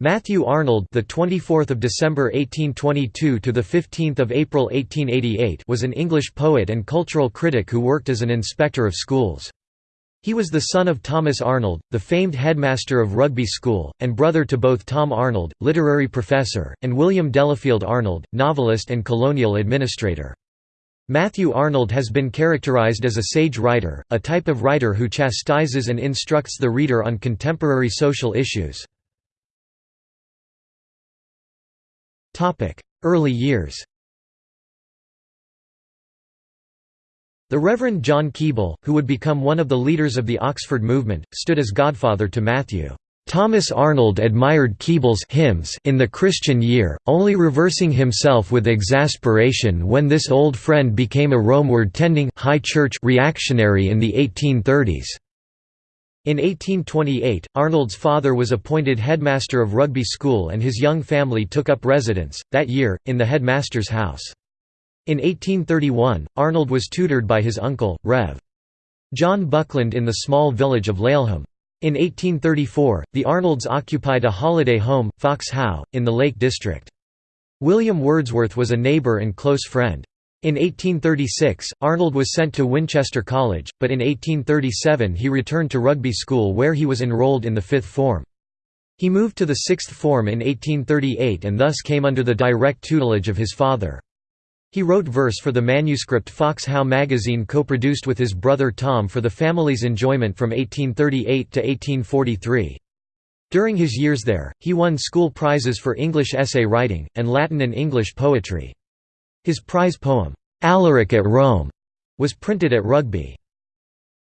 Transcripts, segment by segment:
Matthew Arnold, the 24th of December 1822 to the 15th of April 1888, was an English poet and cultural critic who worked as an inspector of schools. He was the son of Thomas Arnold, the famed headmaster of Rugby School, and brother to both Tom Arnold, literary professor, and William Delafield Arnold, novelist and colonial administrator. Matthew Arnold has been characterized as a sage writer, a type of writer who chastises and instructs the reader on contemporary social issues. Early years The Reverend John Keble, who would become one of the leaders of the Oxford movement, stood as godfather to Matthew. Thomas Arnold admired Keble's hymns in the Christian year, only reversing himself with exasperation when this old friend became a Romeward-tending high church reactionary in the 1830s. In 1828, Arnold's father was appointed headmaster of Rugby School and his young family took up residence, that year, in the headmaster's house. In 1831, Arnold was tutored by his uncle, Rev. John Buckland in the small village of Laleham. In 1834, the Arnolds occupied a holiday home, Fox How, in the Lake District. William Wordsworth was a neighbour and close friend. In 1836, Arnold was sent to Winchester College, but in 1837 he returned to Rugby School where he was enrolled in the fifth form. He moved to the sixth form in 1838 and thus came under the direct tutelage of his father. He wrote verse for the manuscript Fox How magazine co-produced with his brother Tom for the family's enjoyment from 1838 to 1843. During his years there, he won school prizes for English essay writing, and Latin and English poetry. His prize poem, "'Alaric at Rome' was printed at Rugby.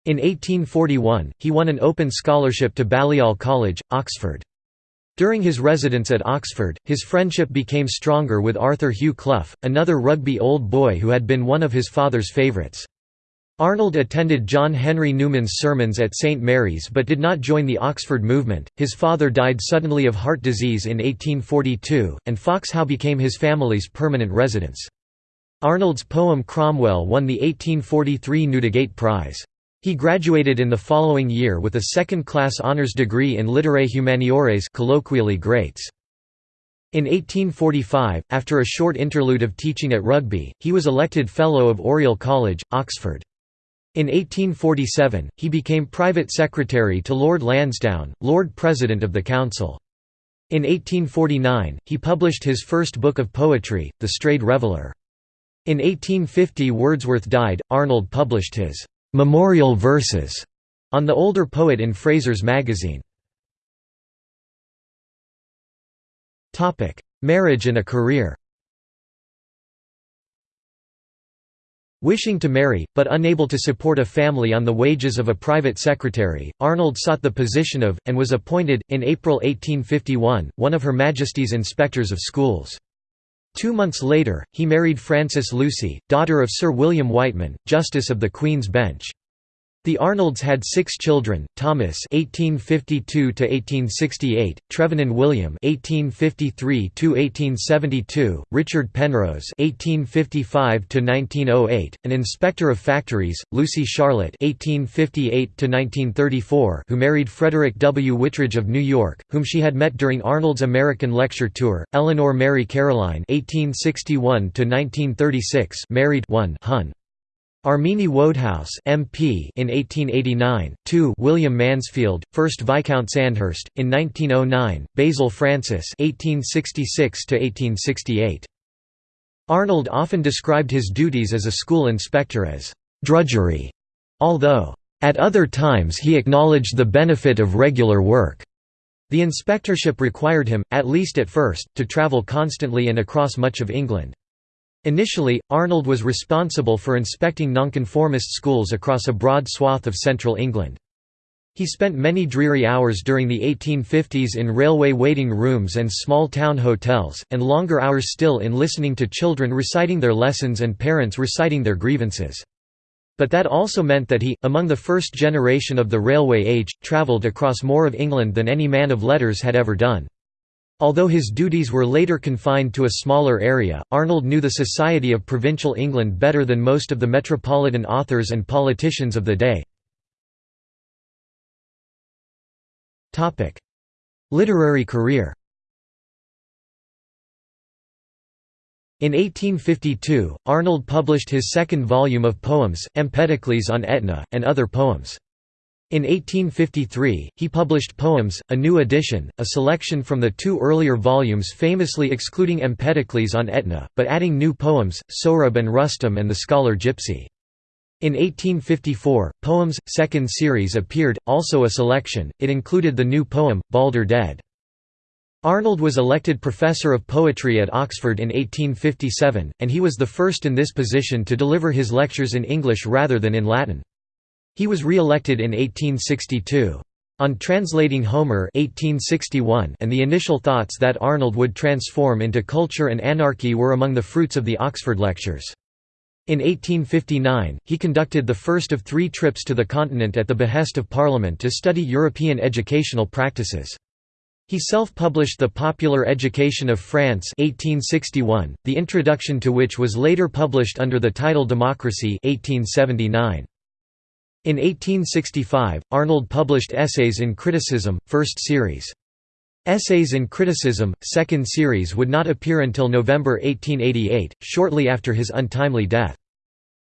In 1841, he won an open scholarship to Balliol College, Oxford. During his residence at Oxford, his friendship became stronger with Arthur Hugh Clough, another rugby old boy who had been one of his father's favourites. Arnold attended John Henry Newman's sermons at St Mary's but did not join the Oxford movement. His father died suddenly of heart disease in 1842, and Fox How became his family's permanent residence. Arnold's poem Cromwell won the 1843 Newdigate Prize. He graduated in the following year with a second-class honours degree in Literae Humaniores colloquially greats. In 1845, after a short interlude of teaching at Rugby, he was elected Fellow of Oriel College, Oxford. In 1847, he became private secretary to Lord Lansdowne, Lord President of the Council. In 1849, he published his first book of poetry, The Strayed Reveller. In 1850 Wordsworth died, Arnold published his «memorial verses» on the older poet in Fraser's magazine. Marriage and a career Wishing to marry, but unable to support a family on the wages of a private secretary, Arnold sought the position of, and was appointed, in April 1851, one of Her Majesty's Inspectors of Schools. Two months later, he married Frances Lucy, daughter of Sir William Wightman, Justice of the Queen's Bench. The Arnolds had six children: Thomas (1852–1868), Trevenen William (1853–1872), Richard Penrose (1855–1908), an inspector of factories; Lucy Charlotte (1858–1934), who married Frederick W. Whitridge of New York, whom she had met during Arnold's American lecture tour; Eleanor Mary Caroline (1861–1936), married one Hun. Armine Wodehouse MP in 1889, 2 William Mansfield, 1st Viscount Sandhurst, in 1909, Basil Francis 1866 Arnold often described his duties as a school inspector as «drudgery», although «at other times he acknowledged the benefit of regular work». The inspectorship required him, at least at first, to travel constantly and across much of England. Initially, Arnold was responsible for inspecting nonconformist schools across a broad swath of central England. He spent many dreary hours during the 1850s in railway waiting rooms and small town hotels, and longer hours still in listening to children reciting their lessons and parents reciting their grievances. But that also meant that he, among the first generation of the railway age, travelled across more of England than any man of letters had ever done. Although his duties were later confined to a smaller area, Arnold knew the society of provincial England better than most of the metropolitan authors and politicians of the day. Literary career In 1852, Arnold published his second volume of poems, Empedocles on Etna, and Other Poems. In 1853, he published Poems, a new edition, a selection from the two earlier volumes famously excluding Empedocles on Etna, but adding new poems, Sohrab and Rustum and the scholar Gypsy. In 1854, Poems, second series appeared, also a selection, it included the new poem, Balder Dead. Arnold was elected Professor of Poetry at Oxford in 1857, and he was the first in this position to deliver his lectures in English rather than in Latin. He was re-elected in 1862. On translating Homer 1861 and the initial thoughts that Arnold would transform into culture and anarchy were among the fruits of the Oxford Lectures. In 1859, he conducted the first of three trips to the continent at the behest of Parliament to study European educational practices. He self-published The Popular Education of France 1861, the introduction to which was later published under the title Democracy 1879. In 1865, Arnold published Essays in Criticism, first series. Essays in Criticism, second series would not appear until November 1888, shortly after his untimely death.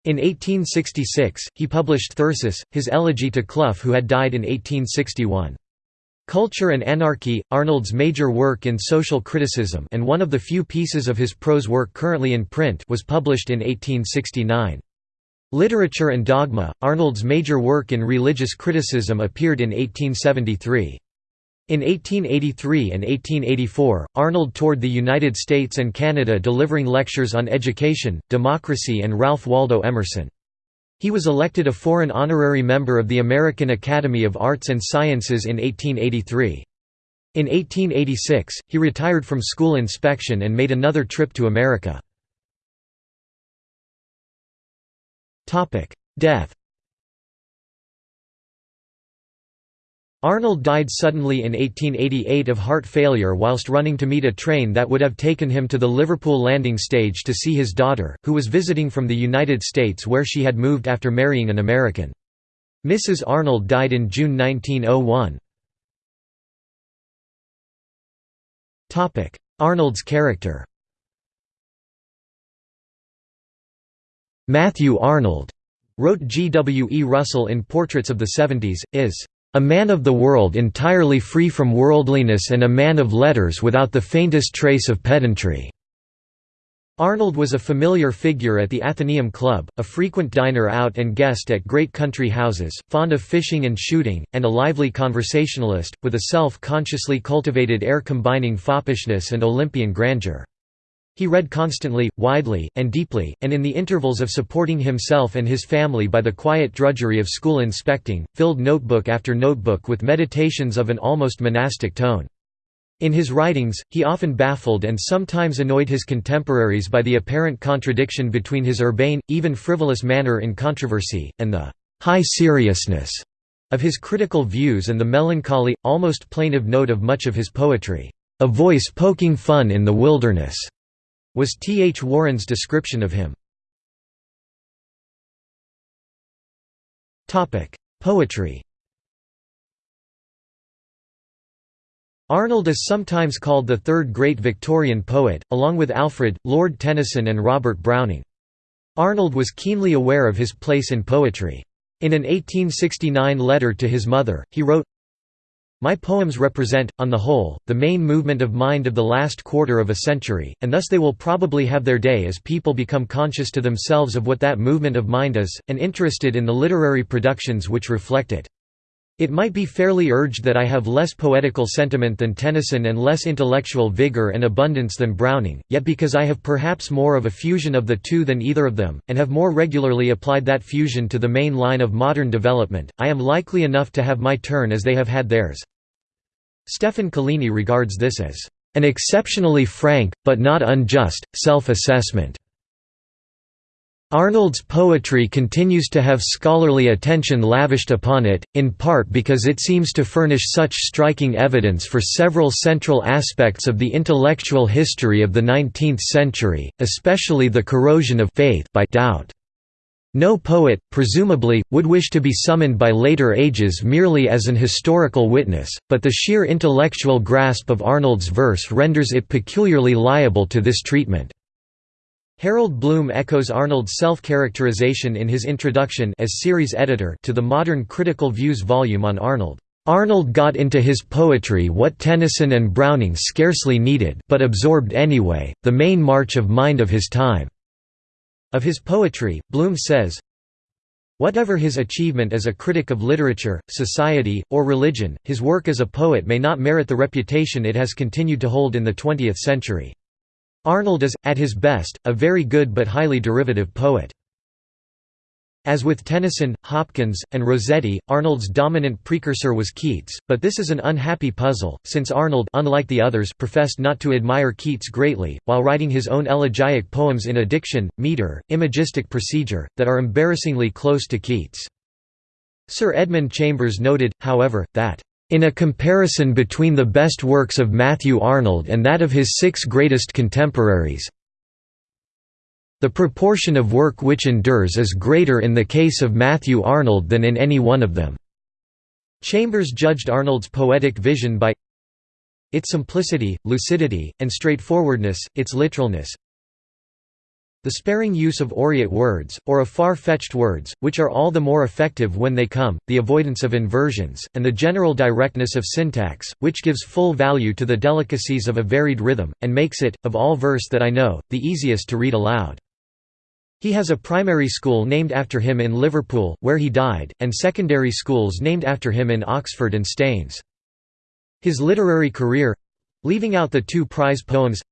In 1866, he published Thyrsis, his elegy to Clough who had died in 1861. Culture and Anarchy, Arnold's major work in social criticism and one of the few pieces of his prose work currently in print was published in 1869. Literature and Dogma, Arnold's major work in religious criticism appeared in 1873. In 1883 and 1884, Arnold toured the United States and Canada delivering lectures on education, democracy and Ralph Waldo Emerson. He was elected a foreign honorary member of the American Academy of Arts and Sciences in 1883. In 1886, he retired from school inspection and made another trip to America. Death Arnold died suddenly in 1888 of heart failure whilst running to meet a train that would have taken him to the Liverpool landing stage to see his daughter, who was visiting from the United States where she had moved after marrying an American. Mrs. Arnold died in June 1901. Arnold's character Matthew Arnold, wrote G. W. E. Russell in Portraits of the Seventies, is a man of the world entirely free from worldliness and a man of letters without the faintest trace of pedantry." Arnold was a familiar figure at the Athenaeum Club, a frequent diner out and guest at great country houses, fond of fishing and shooting, and a lively conversationalist, with a self-consciously cultivated air combining foppishness and Olympian grandeur. He read constantly, widely, and deeply, and in the intervals of supporting himself and his family by the quiet drudgery of school inspecting, filled notebook after notebook with meditations of an almost monastic tone. In his writings, he often baffled and sometimes annoyed his contemporaries by the apparent contradiction between his urbane, even frivolous manner in controversy, and the high seriousness of his critical views and the melancholy, almost plaintive note of much of his poetry, "...a voice poking fun in the wilderness." Was T. H. Warren's description of him. Poetry Arnold is sometimes called the third great Victorian poet, along with Alfred, Lord Tennyson and Robert Browning. Arnold was keenly aware of his place in poetry. In an 1869 letter to his mother, he wrote, my poems represent, on the whole, the main movement of mind of the last quarter of a century, and thus they will probably have their day as people become conscious to themselves of what that movement of mind is, and interested in the literary productions which reflect it. It might be fairly urged that I have less poetical sentiment than Tennyson and less intellectual vigor and abundance than Browning, yet because I have perhaps more of a fusion of the two than either of them, and have more regularly applied that fusion to the main line of modern development, I am likely enough to have my turn as they have had theirs. Stefan Collini regards this as an exceptionally frank, but not unjust, self-assessment. Arnold's poetry continues to have scholarly attention lavished upon it, in part because it seems to furnish such striking evidence for several central aspects of the intellectual history of the nineteenth century, especially the corrosion of faith by doubt. No poet, presumably, would wish to be summoned by later ages merely as an historical witness, but the sheer intellectual grasp of Arnold's verse renders it peculiarly liable to this treatment. Harold Bloom echoes Arnold's self-characterization in his introduction as series editor to the Modern Critical Views volume on Arnold. Arnold got into his poetry what Tennyson and Browning scarcely needed but absorbed anyway, the main march of mind of his time." Of his poetry, Bloom says, Whatever his achievement as a critic of literature, society, or religion, his work as a poet may not merit the reputation it has continued to hold in the 20th century. Arnold is, at his best, a very good but highly derivative poet. As with Tennyson, Hopkins, and Rossetti, Arnold's dominant precursor was Keats, but this is an unhappy puzzle, since Arnold unlike the others professed not to admire Keats greatly, while writing his own elegiac poems in a diction, metre, imagistic procedure, that are embarrassingly close to Keats. Sir Edmund Chambers noted, however, that in a comparison between the best works of Matthew Arnold and that of his six greatest contemporaries, the proportion of work which endures is greater in the case of Matthew Arnold than in any one of them." Chambers judged Arnold's poetic vision by its simplicity, lucidity, and straightforwardness, its literalness, the sparing use of aureate words, or of far-fetched words, which are all the more effective when they come, the avoidance of inversions, and the general directness of syntax, which gives full value to the delicacies of a varied rhythm, and makes it, of all verse that I know, the easiest to read aloud. He has a primary school named after him in Liverpool, where he died, and secondary schools named after him in Oxford and Staines. His literary career—leaving out the two prize poems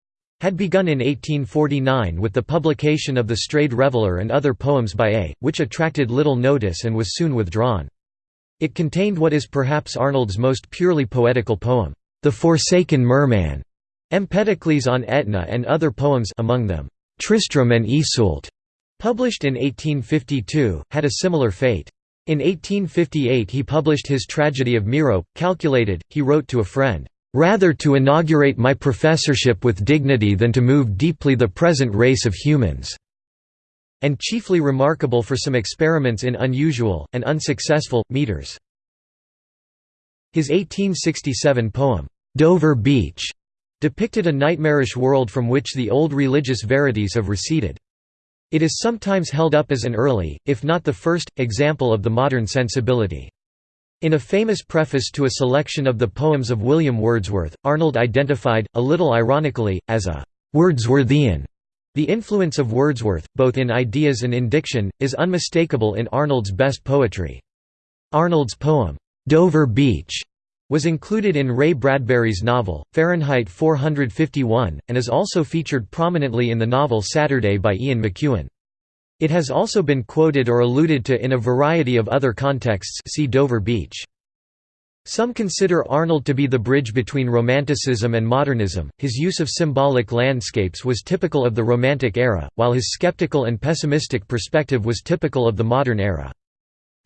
had begun in 1849 with the publication of The Strayed Reveller and other poems by A, which attracted little notice and was soon withdrawn. It contained what is perhaps Arnold's most purely poetical poem, The Forsaken Merman, Empedocles on Etna and other poems among them, Tristram and Iseult, published in 1852, had a similar fate. In 1858 he published his tragedy of Merope, calculated, he wrote to a friend, rather to inaugurate my professorship with dignity than to move deeply the present race of humans", and chiefly remarkable for some experiments in unusual, and unsuccessful, meters. His 1867 poem, "'Dover Beach' depicted a nightmarish world from which the old religious verities have receded. It is sometimes held up as an early, if not the first, example of the modern sensibility. In a famous preface to a selection of the poems of William Wordsworth, Arnold identified, a little ironically, as a «Wordsworthian». The influence of Wordsworth, both in ideas and in diction, is unmistakable in Arnold's best poetry. Arnold's poem, «Dover Beach» was included in Ray Bradbury's novel, Fahrenheit 451, and is also featured prominently in the novel Saturday by Ian McEwan. It has also been quoted or alluded to in a variety of other contexts see Dover Beach. Some consider Arnold to be the bridge between Romanticism and modernism. His use of symbolic landscapes was typical of the Romantic era, while his skeptical and pessimistic perspective was typical of the modern era.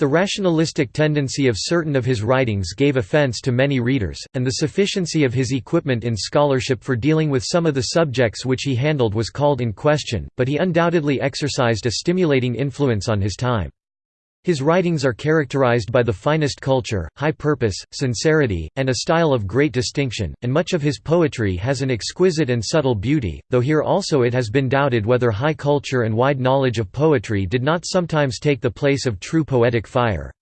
The rationalistic tendency of certain of his writings gave offense to many readers, and the sufficiency of his equipment in scholarship for dealing with some of the subjects which he handled was called in question, but he undoubtedly exercised a stimulating influence on his time. His writings are characterized by the finest culture, high purpose, sincerity, and a style of great distinction, and much of his poetry has an exquisite and subtle beauty, though here also it has been doubted whether high culture and wide knowledge of poetry did not sometimes take the place of true poetic fire.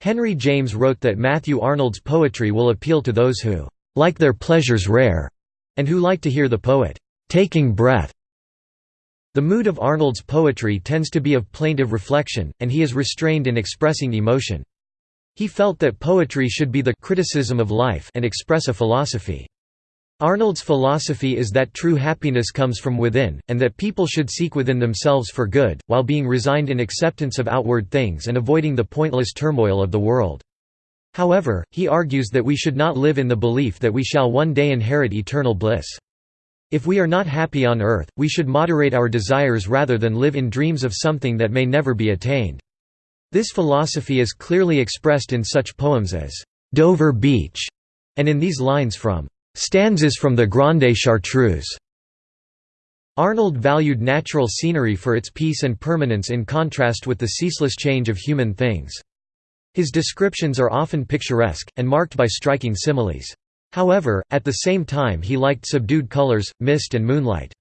Henry James wrote that Matthew Arnold's poetry will appeal to those who "...like their pleasures rare," and who like to hear the poet "...taking breath." The mood of Arnold's poetry tends to be of plaintive reflection, and he is restrained in expressing emotion. He felt that poetry should be the criticism of life and express a philosophy. Arnold's philosophy is that true happiness comes from within, and that people should seek within themselves for good, while being resigned in acceptance of outward things and avoiding the pointless turmoil of the world. However, he argues that we should not live in the belief that we shall one day inherit eternal bliss. If we are not happy on earth, we should moderate our desires rather than live in dreams of something that may never be attained. This philosophy is clearly expressed in such poems as Dover Beach, and in these lines from Stanzas from the Grande Chartreuse. Arnold valued natural scenery for its peace and permanence in contrast with the ceaseless change of human things. His descriptions are often picturesque, and marked by striking similes. However, at the same time he liked subdued colors, mist and moonlight.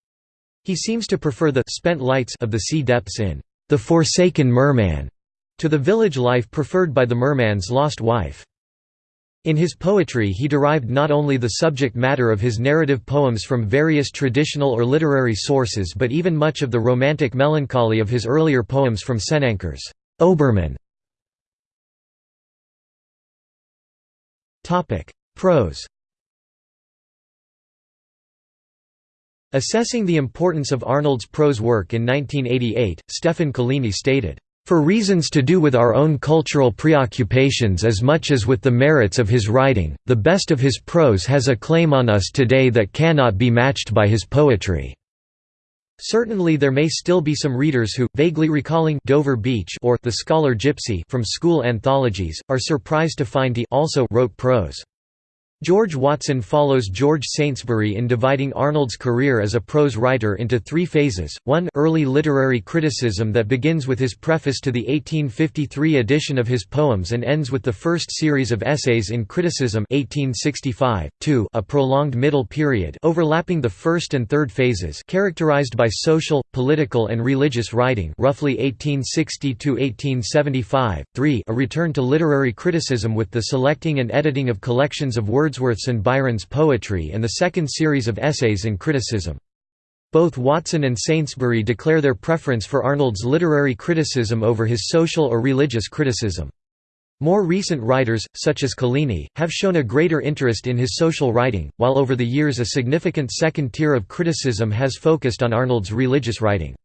He seems to prefer the spent lights of the sea depths in The Forsaken Merman to the village life preferred by the merman's lost wife. In his poetry he derived not only the subject matter of his narrative poems from various traditional or literary sources but even much of the romantic melancholy of his earlier poems from Senancour's Obermann. Prose Assessing the importance of Arnold's prose work in 1988, Stefan Collini stated, "...for reasons to do with our own cultural preoccupations as much as with the merits of his writing, the best of his prose has a claim on us today that cannot be matched by his poetry." Certainly there may still be some readers who, vaguely recalling Dover Beach or The Scholar Gypsy from school anthologies, are surprised to find he also wrote prose. George Watson follows George Saintsbury in dividing Arnold's career as a prose writer into three phases, one early literary criticism that begins with his preface to the 1853 edition of his poems and ends with the first series of essays in criticism 1865, two a prolonged middle period overlapping the first and third phases characterized by social, political and religious writing roughly 1860–1875, three a return to literary criticism with the selecting and editing of collections of words Wordsworth's and Byron's poetry and the second series of essays in criticism. Both Watson and Saintsbury declare their preference for Arnold's literary criticism over his social or religious criticism. More recent writers, such as Collini, have shown a greater interest in his social writing, while over the years a significant second tier of criticism has focused on Arnold's religious writing.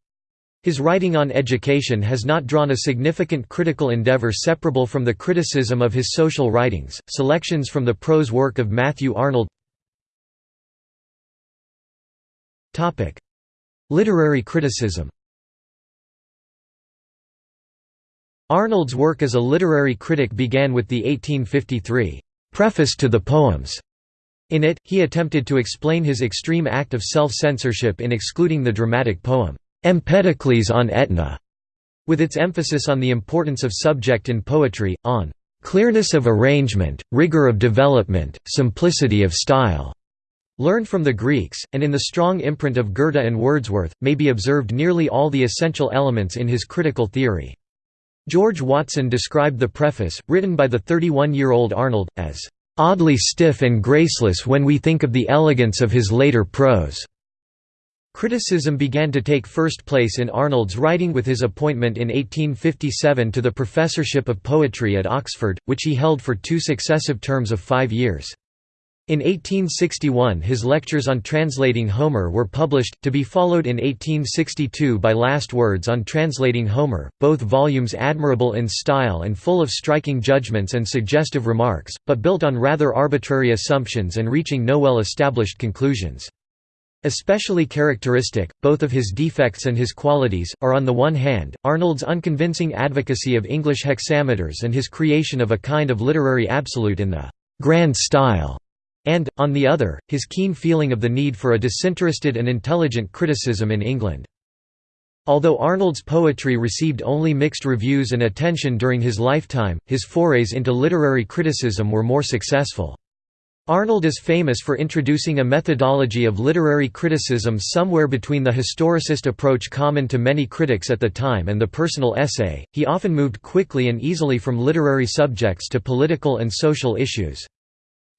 His writing on education has not drawn a significant critical endeavor separable from the criticism of his social writings. Selections from the prose work of Matthew Arnold. Topic: Literary criticism. Arnold's work as a literary critic began with the 1853 preface to the poems. In it, he attempted to explain his extreme act of self-censorship in excluding the dramatic poem Empedocles on Etna, with its emphasis on the importance of subject in poetry, on clearness of arrangement, rigor of development, simplicity of style. Learned from the Greeks, and in the strong imprint of Goethe and Wordsworth, may be observed nearly all the essential elements in his critical theory. George Watson described the preface, written by the 31-year-old Arnold, as "...oddly stiff and graceless when we think of the elegance of his later prose." Criticism began to take first place in Arnold's writing with his appointment in 1857 to the professorship of poetry at Oxford, which he held for two successive terms of five years. In 1861 his lectures on translating Homer were published, to be followed in 1862 by Last Words on Translating Homer, both volumes admirable in style and full of striking judgments and suggestive remarks, but built on rather arbitrary assumptions and reaching no well-established conclusions. Especially characteristic, both of his defects and his qualities, are on the one hand, Arnold's unconvincing advocacy of English hexameters and his creation of a kind of literary absolute in the «grand style», and, on the other, his keen feeling of the need for a disinterested and intelligent criticism in England. Although Arnold's poetry received only mixed reviews and attention during his lifetime, his forays into literary criticism were more successful. Arnold is famous for introducing a methodology of literary criticism somewhere between the historicist approach common to many critics at the time and the personal essay. He often moved quickly and easily from literary subjects to political and social issues.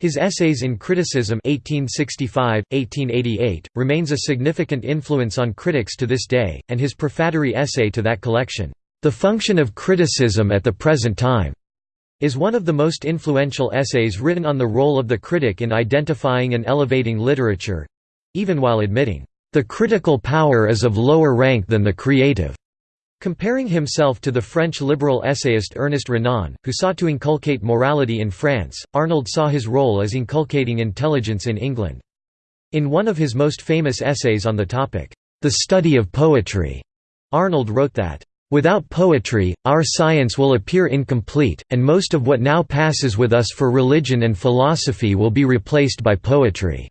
His essays in criticism 1865, 1888, remains a significant influence on critics to this day, and his prefatory essay to that collection, The Function of Criticism at the Present Time, is one of the most influential essays written on the role of the critic in identifying and elevating literature—even while admitting, "...the critical power is of lower rank than the creative." Comparing himself to the French liberal essayist Ernest Renan, who sought to inculcate morality in France, Arnold saw his role as inculcating intelligence in England. In one of his most famous essays on the topic, The Study of Poetry, Arnold wrote that, Without poetry, our science will appear incomplete, and most of what now passes with us for religion and philosophy will be replaced by poetry."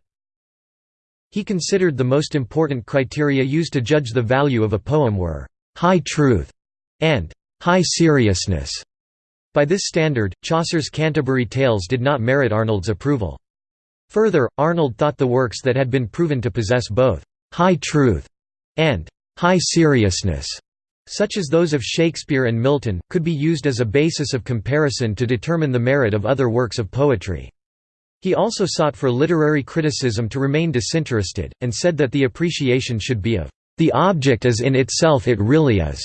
He considered the most important criteria used to judge the value of a poem were, "...high truth", and "...high seriousness". By this standard, Chaucer's Canterbury Tales did not merit Arnold's approval. Further, Arnold thought the works that had been proven to possess both "...high truth", and high seriousness, such as those of Shakespeare and Milton, could be used as a basis of comparison to determine the merit of other works of poetry. He also sought for literary criticism to remain disinterested, and said that the appreciation should be of the object as in itself it really is.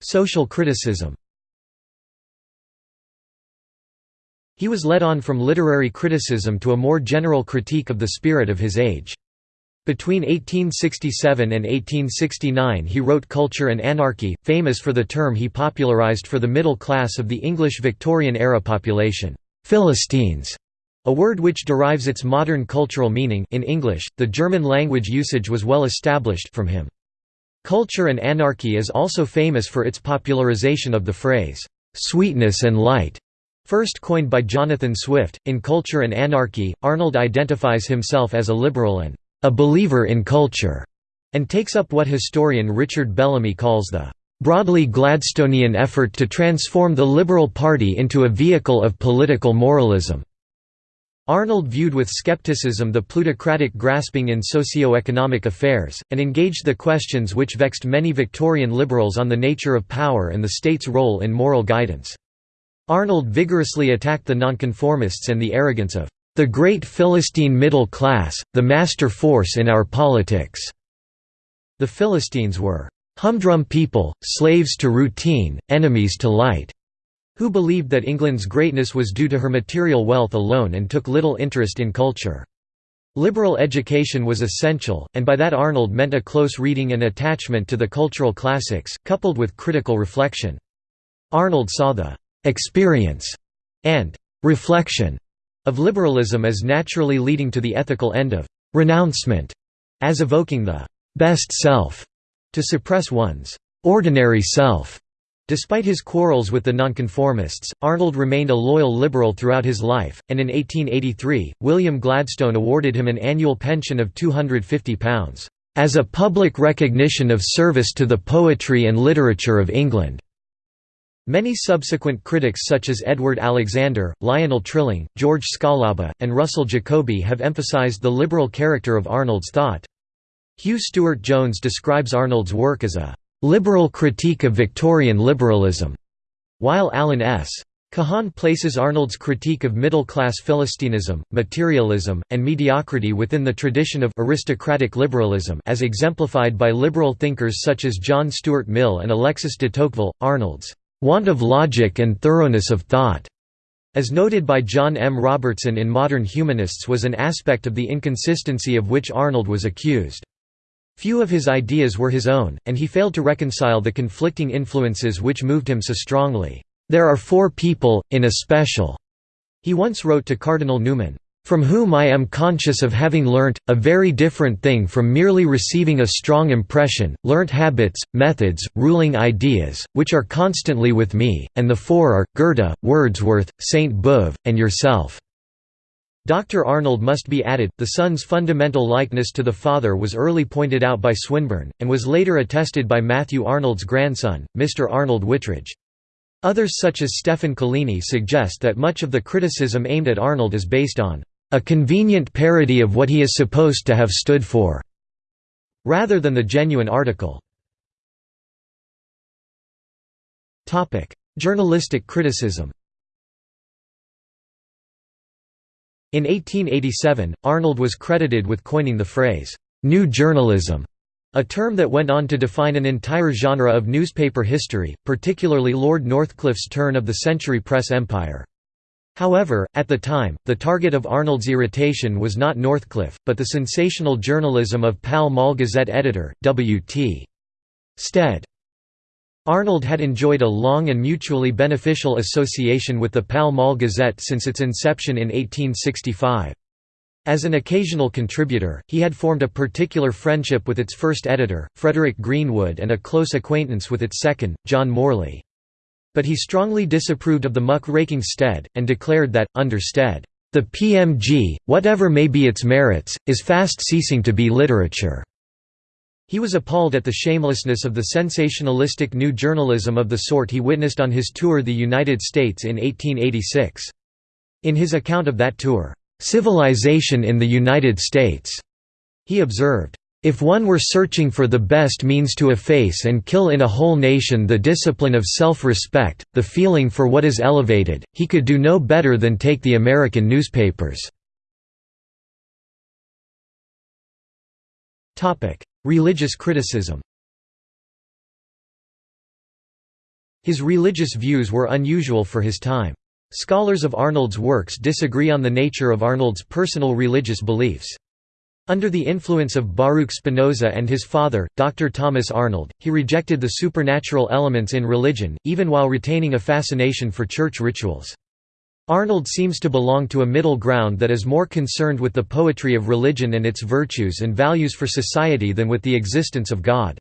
Social criticism He was led on from literary criticism to a more general critique of the spirit of his age. Between 1867 and 1869 he wrote Culture and Anarchy, famous for the term he popularized for the middle class of the English Victorian-era population, Philistines, a word which derives its modern cultural meaning in English, the German language usage was well established from him. Culture and Anarchy is also famous for its popularization of the phrase, "'sweetness and light' First coined by Jonathan Swift, in Culture and Anarchy, Arnold identifies himself as a liberal and a believer in culture, and takes up what historian Richard Bellamy calls the broadly Gladstonian effort to transform the Liberal Party into a vehicle of political moralism. Arnold viewed with skepticism the plutocratic grasping in socio-economic affairs, and engaged the questions which vexed many Victorian liberals on the nature of power and the state's role in moral guidance. Arnold vigorously attacked the nonconformists and the arrogance of the great Philistine middle class, the master force in our politics. The Philistines were humdrum people, slaves to routine, enemies to light, who believed that England's greatness was due to her material wealth alone and took little interest in culture. Liberal education was essential, and by that Arnold meant a close reading and attachment to the cultural classics, coupled with critical reflection. Arnold saw the experience and reflection of liberalism as naturally leading to the ethical end of renouncement, as evoking the best self, to suppress one's ordinary self. Despite his quarrels with the nonconformists, Arnold remained a loyal liberal throughout his life, and in 1883, William Gladstone awarded him an annual pension of £250, "...as a public recognition of service to the poetry and literature of England." Many subsequent critics such as Edward Alexander, Lionel Trilling, George Scialabba, and Russell Jacoby have emphasized the liberal character of Arnold's thought. Hugh Stuart Jones describes Arnold's work as a «liberal critique of Victorian liberalism», while Alan S. Kahan places Arnold's critique of middle-class Philistinism, materialism, and mediocrity within the tradition of aristocratic liberalism as exemplified by liberal thinkers such as John Stuart Mill and Alexis de Tocqueville. Arnold's want of logic and thoroughness of thought, as noted by John M. Robertson in Modern Humanists was an aspect of the inconsistency of which Arnold was accused. Few of his ideas were his own, and he failed to reconcile the conflicting influences which moved him so strongly. "'There are four people, in especial,' he once wrote to Cardinal Newman, from whom I am conscious of having learnt, a very different thing from merely receiving a strong impression, learnt habits, methods, ruling ideas, which are constantly with me, and the four are, Goethe, Wordsworth, Sainte-Beuve, and yourself." Dr. Arnold must be added, the son's fundamental likeness to the father was early pointed out by Swinburne, and was later attested by Matthew Arnold's grandson, Mr. Arnold Whitridge. Others such as Stefan Collini suggest that much of the criticism aimed at Arnold is based on a convenient parody of what he is supposed to have stood for, rather than the genuine article. Journalistic criticism In 1887, Arnold was credited with coining the phrase, "'New Journalism' a term that went on to define an entire genre of newspaper history, particularly Lord Northcliffe's turn of the century press empire. However, at the time, the target of Arnold's irritation was not Northcliffe, but the sensational journalism of Pall Mall Gazette editor, W.T. Stead. Arnold had enjoyed a long and mutually beneficial association with the Pall Mall Gazette since its inception in 1865. As an occasional contributor, he had formed a particular friendship with its first editor, Frederick Greenwood and a close acquaintance with its second, John Morley. But he strongly disapproved of the muck-raking Stead, and declared that, under Stead, "...the PMG, whatever may be its merits, is fast ceasing to be literature." He was appalled at the shamelessness of the sensationalistic new journalism of the sort he witnessed on his tour the United States in 1886. In his account of that tour, civilization in the United States. He observed, if one were searching for the best means to efface and kill in a whole nation the discipline of self-respect, the feeling for what is elevated, he could do no better than take the American newspapers. Religious criticism His religious views were unusual for his time. Scholars of Arnold's works disagree on the nature of Arnold's personal religious beliefs. Under the influence of Baruch Spinoza and his father, Dr. Thomas Arnold, he rejected the supernatural elements in religion, even while retaining a fascination for church rituals. Arnold seems to belong to a middle ground that is more concerned with the poetry of religion and its virtues and values for society than with the existence of God.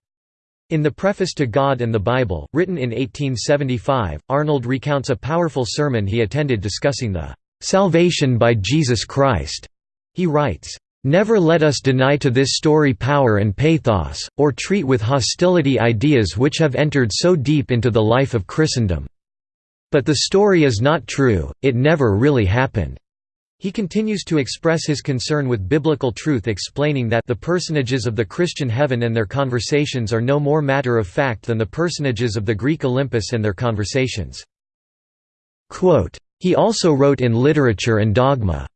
In the preface to God and the Bible, written in 1875, Arnold recounts a powerful sermon he attended discussing the "...salvation by Jesus Christ." He writes, Never let us deny to this story power and pathos, or treat with hostility ideas which have entered so deep into the life of Christendom. But the story is not true, it never really happened. He continues to express his concern with biblical truth explaining that the personages of the Christian heaven and their conversations are no more matter of fact than the personages of the Greek Olympus and their conversations. Quote, he also wrote in Literature and Dogma.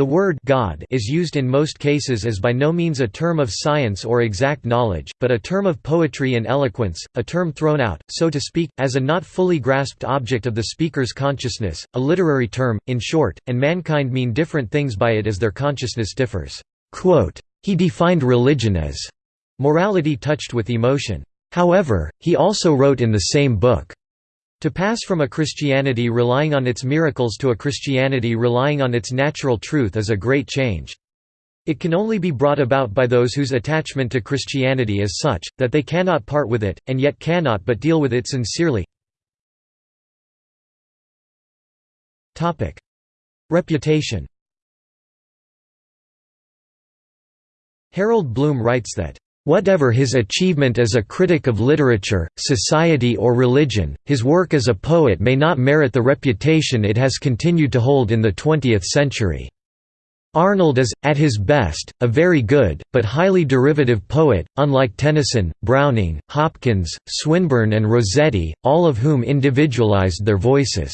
The word God is used in most cases as by no means a term of science or exact knowledge, but a term of poetry and eloquence, a term thrown out, so to speak, as a not fully grasped object of the speaker's consciousness, a literary term, in short, and mankind mean different things by it as their consciousness differs. He defined religion as morality touched with emotion. However, he also wrote in the same book, to pass from a Christianity relying on its miracles to a Christianity relying on its natural truth is a great change. It can only be brought about by those whose attachment to Christianity is such, that they cannot part with it, and yet cannot but deal with it sincerely. Reputation Harold Bloom writes that Whatever his achievement as a critic of literature, society or religion, his work as a poet may not merit the reputation it has continued to hold in the 20th century. Arnold is, at his best, a very good, but highly derivative poet, unlike Tennyson, Browning, Hopkins, Swinburne and Rossetti, all of whom individualized their voices.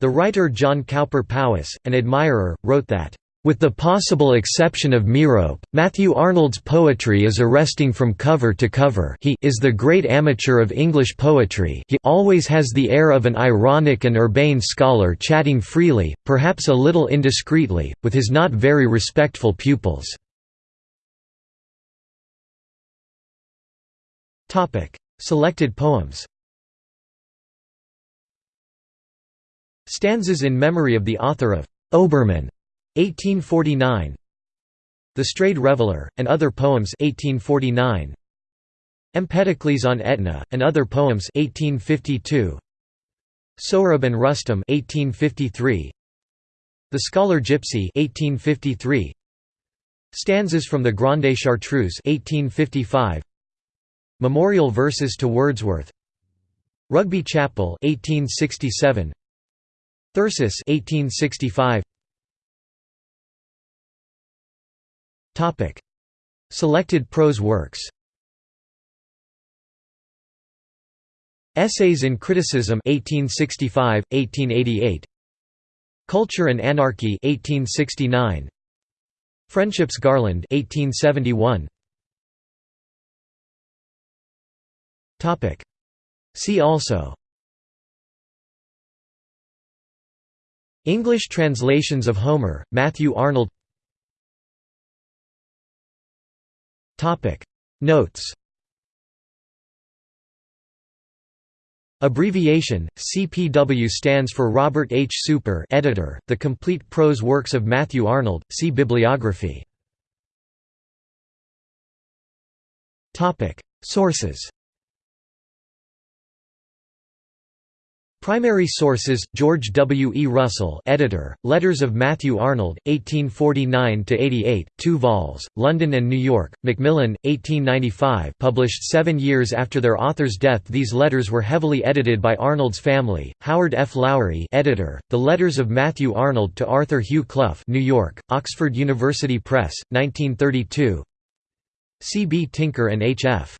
The writer John Cowper Powys, an admirer, wrote that, with the possible exception of Merope, Matthew Arnold's poetry is arresting from cover to cover. He is the great amateur of English poetry. He always has the air of an ironic and urbane scholar chatting freely, perhaps a little indiscreetly, with his not very respectful pupils. Selected poems Stanzas in memory of the author of Obermann 1849 The Strayed Reveller, and Other Poems 1849 Empedocles on Etna, and Other Poems 1852 Sohrab and Rustum 1853 The Scholar Gypsy 1853 Stanzas from the Grande Chartreuse 1855 Memorial Verses to Wordsworth. Rugby Chapel 1867 Thyrsis 1865 Selected prose works. Essays in Criticism 1865 1888 Culture and Anarchy 1869 Friendship's Garland 1871 Topic. See also. English translations of Homer Matthew Arnold Topic Notes Abbreviation CPW stands for Robert H. Super, editor. The complete prose works of Matthew Arnold. See bibliography. Topic Sources Primary sources: George W. E. Russell, editor, Letters of Matthew Arnold, 1849–88, 2 vols, London and New York. Macmillan, 1895, published seven years after their author's death. These letters were heavily edited by Arnold's family. Howard F. Lowry, editor, The Letters of Matthew Arnold to Arthur Hugh Clough, New York, Oxford University Press, 1932. C. B. Tinker and H. F.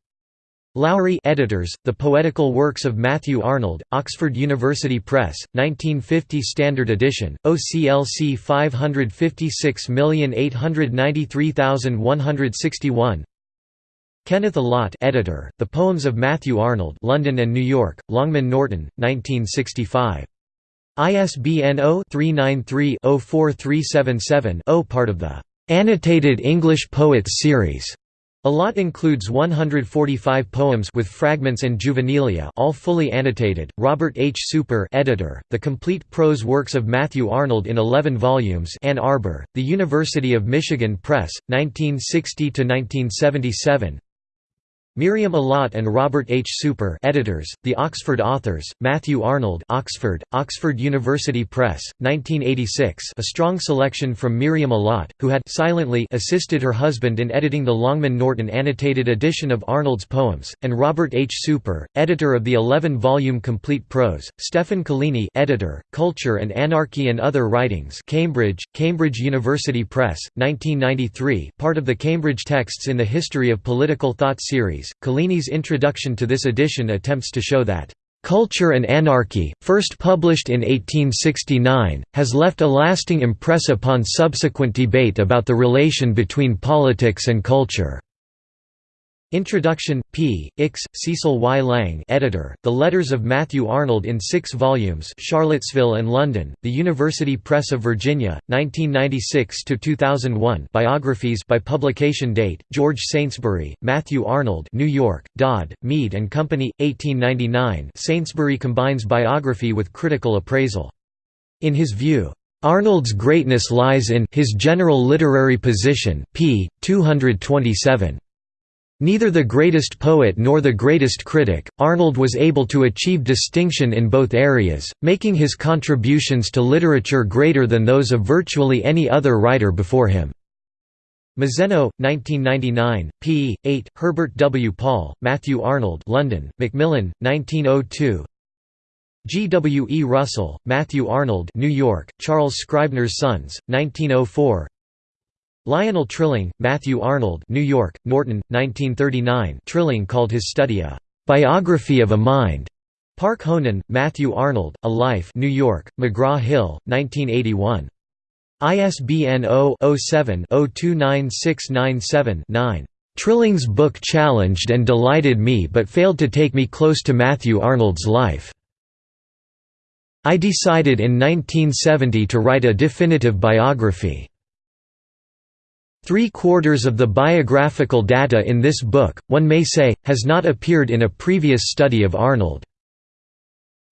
Lowry editors, The Poetical Works of Matthew Arnold, Oxford University Press, 1950 Standard Edition, OCLC 556893161 Kenneth Allott editor, The Poems of Matthew Arnold London and New York, Longman Norton, 1965. ISBN 0-393-04377-0 part of the "'Annotated English Poets' Series' Allott includes 145 poems with fragments and juvenilia all fully annotated. Robert H. Super editor, The Complete Prose Works of Matthew Arnold in 11 volumes Ann Arbor, The University of Michigan Press, 1960–1977 Miriam Allott and Robert H. Super editors, The Oxford Authors, Matthew Arnold Oxford, Oxford University Press, 1986 a strong selection from Miriam Allott, who had silently assisted her husband in editing the Longman Norton annotated edition of Arnold's poems, and Robert H. Super, editor of the 11-volume Complete Prose, Stefan Collini editor, Culture and Anarchy and Other Writings Cambridge, Cambridge University Press, 1993 part of the Cambridge Texts in the History of Political Thought series Collini's introduction to this edition attempts to show that Culture and Anarchy, first published in 1869, has left a lasting impress upon subsequent debate about the relation between politics and culture. Introduction, p. Ix, Cecil Y. Lang editor, The Letters of Matthew Arnold in six volumes Charlottesville and London, The University Press of Virginia, 1996–2001 biographies by publication date, George Saintsbury, Matthew Arnold New York, Dodd, Mead Company, 1899 Saintsbury combines biography with critical appraisal. In his view, Arnold's greatness lies in his general literary position, p. 227. Neither the greatest poet nor the greatest critic, Arnold was able to achieve distinction in both areas, making his contributions to literature greater than those of virtually any other writer before him. Mazzeno, 1999, p. 8, Herbert W. Paul, Matthew Arnold London, Macmillan, 1902 G. W. E. Russell, Matthew Arnold New York, Charles Scribner's Sons, 1904 Lionel Trilling, Matthew Arnold New York, Norton, 1939 Trilling called his study a «biography of a mind». Park Honan, Matthew Arnold, A Life New York, McGraw-Hill, 1981. ISBN 0-07-029697-9. Trilling's book challenged and delighted me but failed to take me close to Matthew Arnold's life. I decided in 1970 to write a definitive biography. Three-quarters of the biographical data in this book, one may say, has not appeared in a previous study of Arnold.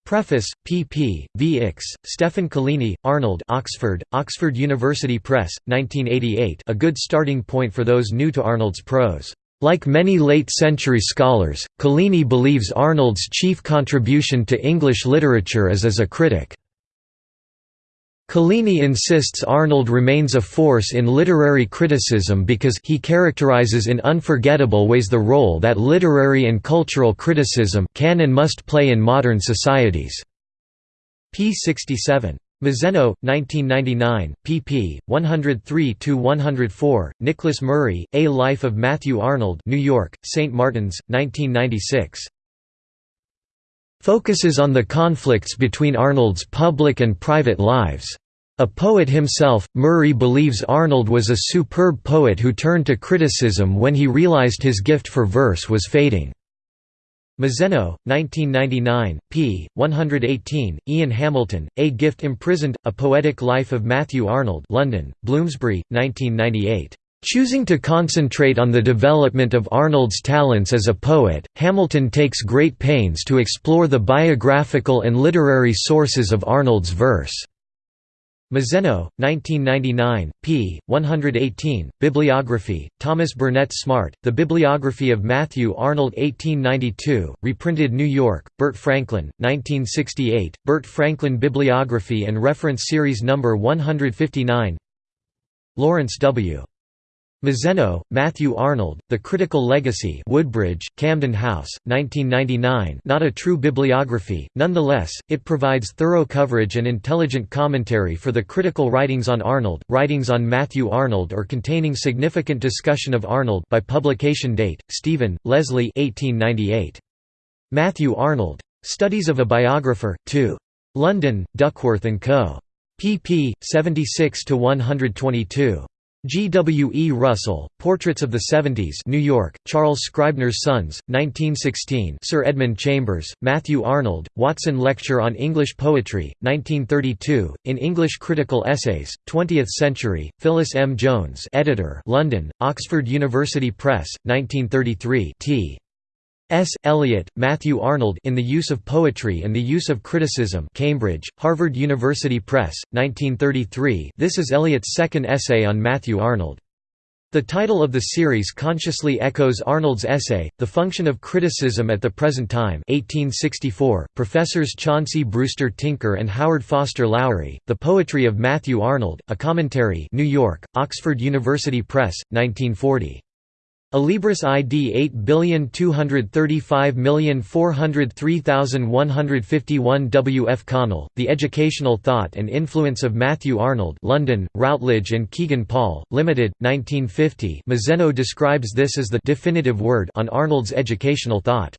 Preface, pp. Vx, Stefan Collini, Arnold Oxford, Oxford University Press, 1988 a good starting point for those new to Arnold's prose. Like many late-century scholars, Collini believes Arnold's chief contribution to English literature is as a critic. Collini insists Arnold remains a force in literary criticism because he characterizes in unforgettable ways the role that literary and cultural criticism can and must play in modern societies. p. 67. Mazzeno, 1999, pp. 103–104, Nicholas Murray, A Life of Matthew Arnold New York, St. Martin's, 1996 focuses on the conflicts between Arnold's public and private lives. A poet himself, Murray believes Arnold was a superb poet who turned to criticism when he realized his gift for verse was fading. Mazzeno, 1999, p. 118, Ian Hamilton, A Gift Imprisoned, A Poetic Life of Matthew Arnold London, Bloomsbury, 1998. Choosing to concentrate on the development of Arnold's talents as a poet, Hamilton takes great pains to explore the biographical and literary sources of Arnold's verse. Mazzeno, 1999, p. 118, Bibliography, Thomas Burnett Smart, The Bibliography of Matthew Arnold 1892, reprinted New York, Burt Franklin, 1968, Burt Franklin Bibliography and Reference Series No. 159 Lawrence W. Mazzeno, Matthew Arnold, The Critical Legacy Woodbridge, Camden House, 1999 not a true bibliography, nonetheless, it provides thorough coverage and intelligent commentary for the critical writings on Arnold, writings on Matthew Arnold or containing significant discussion of Arnold by publication date, Stephen, Leslie 1898. Matthew Arnold. Studies of a Biographer, 2. London, Duckworth & Co. pp. 76–122. G. W. E. Russell, Portraits of the Seventies New York, Charles Scribner's Sons, 1916 Sir Edmund Chambers, Matthew Arnold, Warton Lecture on English Poetry, 1932, in English Critical Essays, 20th Century, Phyllis M. Jones editor, London, Oxford University Press, 1933 t. S. Eliot, Matthew Arnold in the Use of Poetry and the Use of Criticism Cambridge, Harvard University Press, 1933 this is Eliot's second essay on Matthew Arnold. The title of the series consciously echoes Arnold's essay, The Function of Criticism at the Present Time 1864. Professors Chauncey Brewster Tinker and Howard Foster Lowry, The Poetry of Matthew Arnold, A Commentary New York, Oxford University Press, 1940. Alibris ID 82354033151 W. F. Connell, The Educational Thought and Influence of Matthew Arnold London, Routledge and Kegan Paul, Limited, 1950 Mazzeno describes this as the «definitive word» on Arnold's educational thought.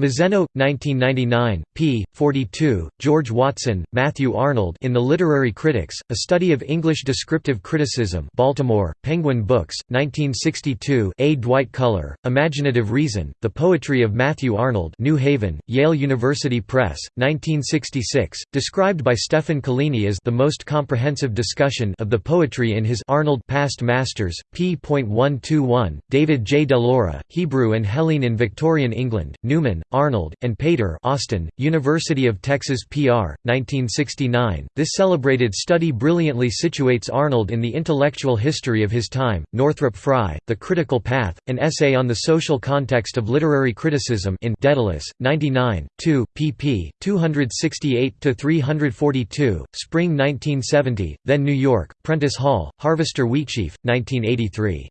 Mazzeno, 1999, p. 42, George Watson, Matthew Arnold in The Literary Critics, A Study of English Descriptive Criticism Baltimore, Penguin Books, 1962 A. Dwight Culler, Imaginative Reason, The Poetry of Matthew Arnold New Haven, Yale University Press, 1966, described by Stefan Collini as the most comprehensive discussion of the poetry in his Arnold Past Masters, p.121, David J. DeLaura, Hebrew and Hellene in Victorian England, Newman, Arnold, and Pater Austin, University of Texas PR, 1969. This celebrated study brilliantly situates Arnold in the intellectual history of his time. Northrop Frye, The Critical Path, an essay on the social context of literary criticism in Daedalus, 99, 2, pp. 268–342, Spring 1970, then New York, Prentice Hall, Harvester Wheatsheaf, 1983.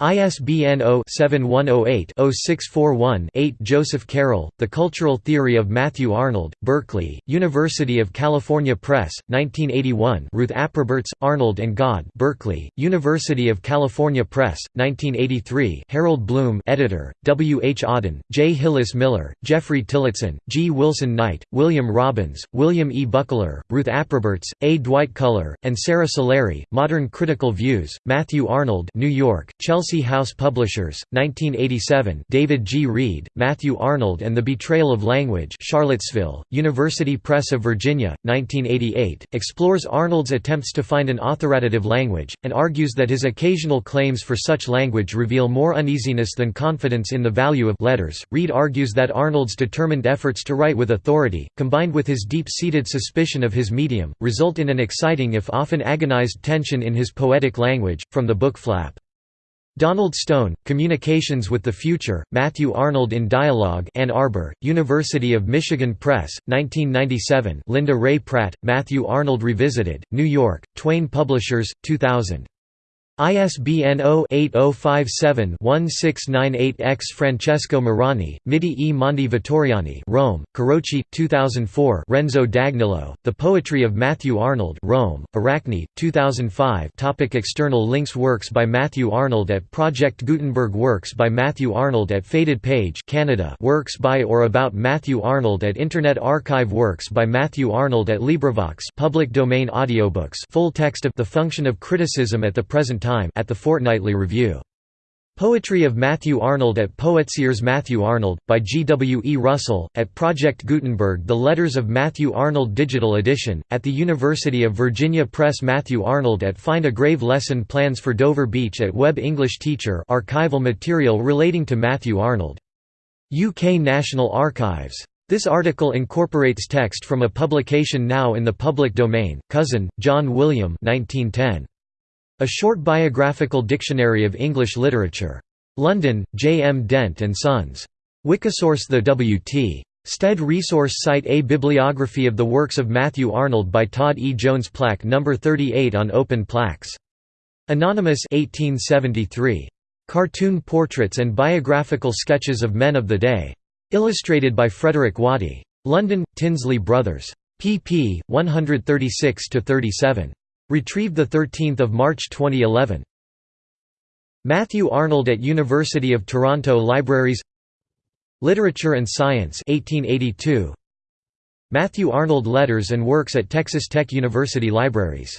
ISBN 0-7108-0641-8 Joseph Carroll, The Cultural Theory of Matthew Arnold, Berkeley, University of California Press, 1981 Ruth apRoberts, Arnold and God Berkeley, University of California Press, 1983 Harold Bloom editor, W. H. Auden, J. Hillis Miller, Geoffrey Tillotson, G. Wilson Knight, William Robbins, William E. Buckler, Ruth apRoberts, A. Dwight Culler, and Sara Suleri, Modern Critical Views, Matthew Arnold New York, Chelsea Chelsea House Publishers, 1987 David G. Reed, Matthew Arnold and the Betrayal of Language Charlottesville, University Press of Virginia, 1988, explores Arnold's attempts to find an authoritative language, and argues that his occasional claims for such language reveal more uneasiness than confidence in the value of letters. Reed argues that Arnold's determined efforts to write with authority, combined with his deep-seated suspicion of his medium, result in an exciting if often agonized tension in his poetic language, from the book Flap. Donald Stone, Communications with the Future, Matthew Arnold in Dialogue Ann Arbor, University of Michigan Press, 1997 Linda Ray Pratt, Matthew Arnold Revisited, New York, Twayne Publishers, 2000. ISBN 0-8057-1698-X Francesco Marroni, Miti e Mondi Vittoriani Rome, Carocci, 2004 Renzo D'Agnillo, The Poetry of Matthew Arnold Rome, Aracne, 2005 Topic External links Works by Matthew Arnold at Project Gutenberg Works by Matthew Arnold at Faded Page Canada Works by or about Matthew Arnold at Internet Archive Works by Matthew Arnold at LibriVox public domain audiobooks full text of The Function of Criticism at the Present Time Time at the Fortnightly Review. Poetry of Matthew Arnold at Poetseers Matthew Arnold, by G. W. E. Russell, at Project Gutenberg The Letters of Matthew Arnold Digital Edition, at the University of Virginia Press Matthew Arnold at Find a Grave Lesson Plans for Dover Beach at Web English Teacher archival material relating to Matthew Arnold. UK National Archives This article incorporates text from a publication now in the public domain, Cousin, John William 1910. A Short Biographical Dictionary of English Literature. London, J. M. Dent and Sons. Wikisource The W. T. Stead Resource Site A bibliography of the works of Matthew Arnold by Todd E. Jones Plaque No. 38 on open plaques. Anonymous 1873. Cartoon portraits and biographical sketches of men of the day. Illustrated by Frederick Waddy. London, Tinsley Brothers. pp. 136–37. Retrieved 13 March 2011. Matthew Arnold at University of Toronto Libraries Literature and Science 1882. Matthew Arnold Letters and Works at Texas Tech University Libraries